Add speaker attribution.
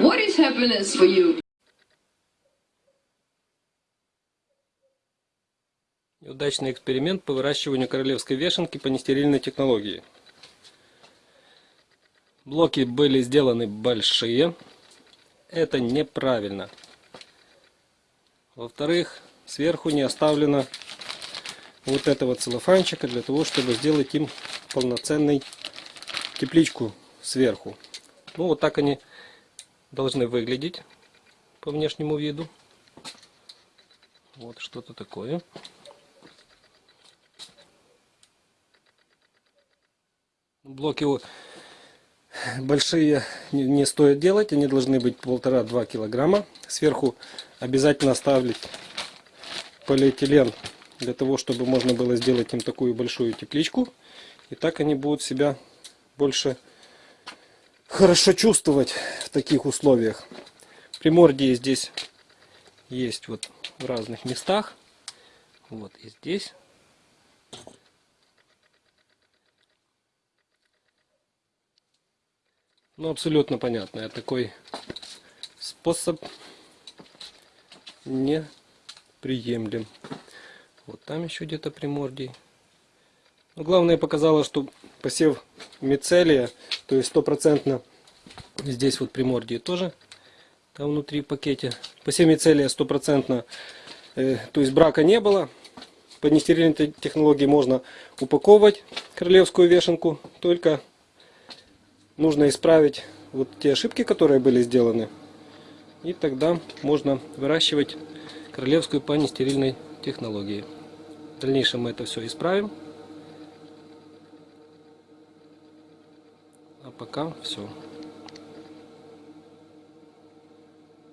Speaker 1: What is happiness for you?
Speaker 2: Неудачный эксперимент по выращиванию королевской вешенки по нестерильной технологии. Блоки были сделаны большие. Это неправильно. Во-вторых, сверху не оставлено вот этого целлофанчика для того, чтобы сделать им полноценный тепличку сверху. Ну вот так они должны выглядеть по внешнему виду. Вот что-то такое. Блоки большие не, стоит делать, они должны быть полтора-два килограмма. Сверху обязательно ставить полиэтилен для того, чтобы можно было сделать им такую большую тепличку. И так они будут себя больше хорошо чувствовать в таких условиях. Примордии здесь есть вот в разных местах. Вот и здесь. Ну, абсолютно понятно. Я такой способ не приемлем. Вот там еще где-то примордий. Но главное показало, что посев мицелия, то есть стопроцентно здесь вот примордии тоже, там внутри пакете. Посев мицелия стопроцентно, э, то есть брака не было. По нестерильной технологии можно упаковывать королевскую вешенку, только нужно исправить вот те ошибки, которые были сделаны. И тогда можно выращивать королевскую по нестерильной технологии. В дальнейшем мы это все исправим. А пока все.